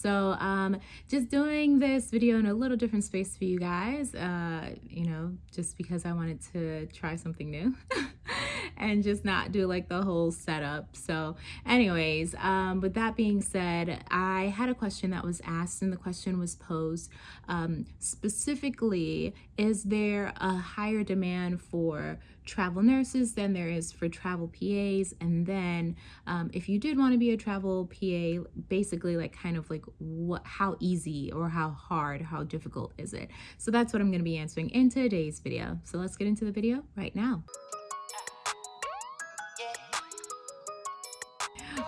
So um, just doing this video in a little different space for you guys, uh, you know, just because I wanted to try something new. and just not do like the whole setup. So anyways, um, with that being said, I had a question that was asked and the question was posed um, specifically, is there a higher demand for travel nurses than there is for travel PAs? And then um, if you did want to be a travel PA, basically like kind of like what, how easy or how hard, how difficult is it? So that's what I'm going to be answering in today's video. So let's get into the video right now.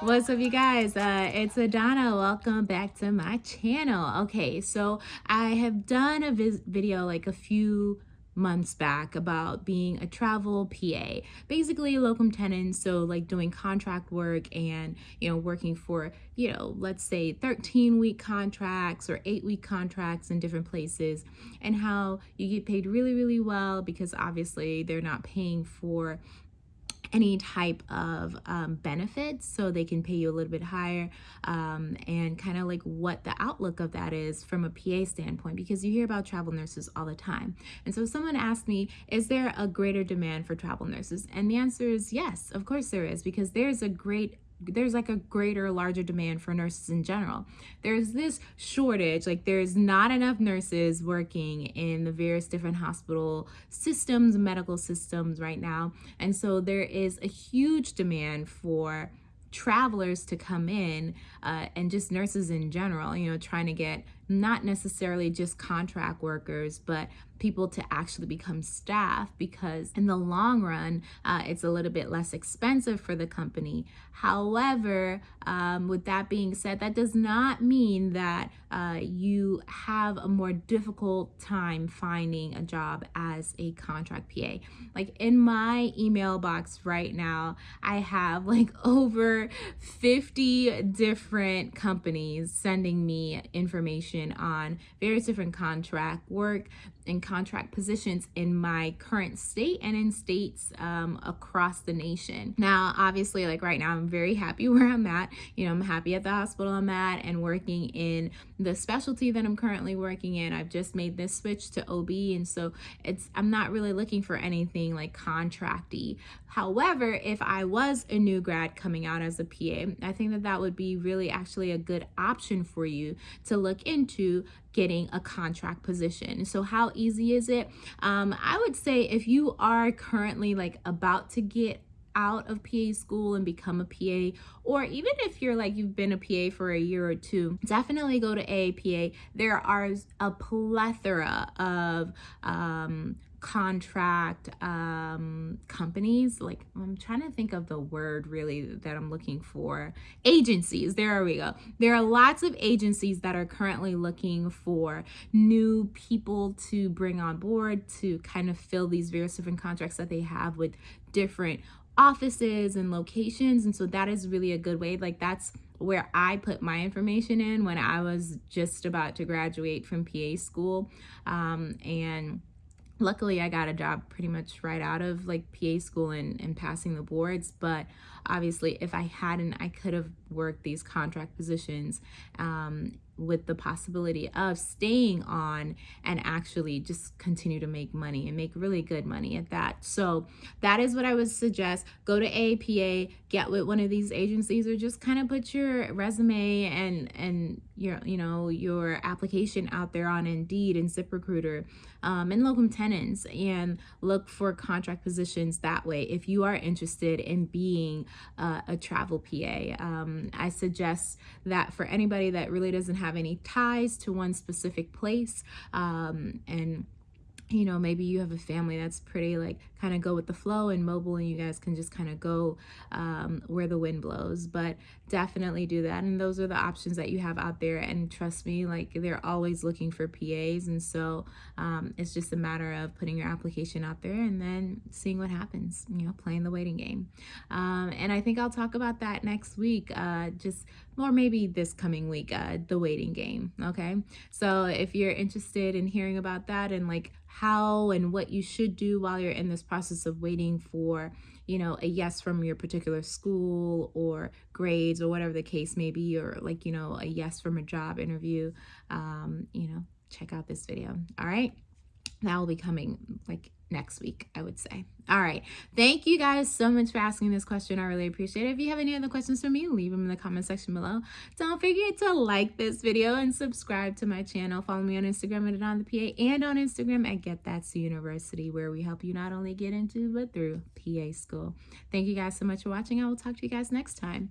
What's up you guys? Uh, it's Adana. Welcome back to my channel. Okay, so I have done a video like a few months back about being a travel PA, basically locum tenens, so like doing contract work and, you know, working for, you know, let's say 13 week contracts or eight week contracts in different places and how you get paid really, really well because obviously they're not paying for any type of um, benefits so they can pay you a little bit higher um, and kind of like what the outlook of that is from a PA standpoint because you hear about travel nurses all the time. And so someone asked me, is there a greater demand for travel nurses? And the answer is yes, of course there is because there's a great there's like a greater larger demand for nurses in general. There's this shortage like there's not enough nurses working in the various different hospital systems medical systems right now. And so there is a huge demand for travelers to come in uh, and just nurses in general you know trying to get not necessarily just contract workers but people to actually become staff because in the long run, uh, it's a little bit less expensive for the company. However, um, with that being said, that does not mean that uh, you have a more difficult time finding a job as a contract PA. Like in my email box right now, I have like over 50 different companies sending me information on various different contract work, and contract positions in my current state and in states um, across the nation. Now, obviously, like right now, I'm very happy where I'm at. You know, I'm happy at the hospital I'm at and working in the specialty that I'm currently working in. I've just made this switch to OB, and so it's I'm not really looking for anything like contracty. However, if I was a new grad coming out as a PA, I think that that would be really actually a good option for you to look into getting a contract position. So how easy is it? Um, I would say if you are currently like about to get out of PA school and become a PA, or even if you're like you've been a PA for a year or two, definitely go to AAPA. There are a plethora of um, contract um, companies. Like I'm trying to think of the word really that I'm looking for. Agencies. There we go. There are lots of agencies that are currently looking for new people to bring on board to kind of fill these various different contracts that they have with different offices and locations. And so that is really a good way. Like that's where I put my information in when I was just about to graduate from PA school. Um, and luckily I got a job pretty much right out of like PA school and, and passing the boards but obviously if I hadn't I could have worked these contract positions um, with the possibility of staying on and actually just continue to make money and make really good money at that. So that is what I would suggest. Go to APA, get with one of these agencies or just kind of put your resume and and your you know your application out there on Indeed and ZipRecruiter um, and locum tenens and look for contract positions that way if you are interested in being uh, a travel PA. Um, I suggest that for anybody that really doesn't have any ties to one specific place um, and you know maybe you have a family that's pretty like kind of go with the flow and mobile and you guys can just kind of go um, where the wind blows but definitely do that. And those are the options that you have out there. And trust me like they're always looking for PAs and so um, it's just a matter of putting your application out there and then seeing what happens you know playing the waiting game. Um, and I think I'll talk about that next week. Uh, just or maybe this coming week uh, the waiting game okay so if you're interested in hearing about that and like how and what you should do while you're in this process of waiting for you know, a yes from your particular school or grades or whatever the case may be, or like, you know, a yes from a job interview, um, you know, check out this video. All right. That will be coming like next week, I would say. All right. Thank you guys so much for asking this question. I really appreciate it. If you have any other questions for me, leave them in the comment section below. Don't forget to like this video and subscribe to my channel. Follow me on Instagram at on the PA and on Instagram at Get That's University, where we help you not only get into but through PA school. Thank you guys so much for watching. I will talk to you guys next time.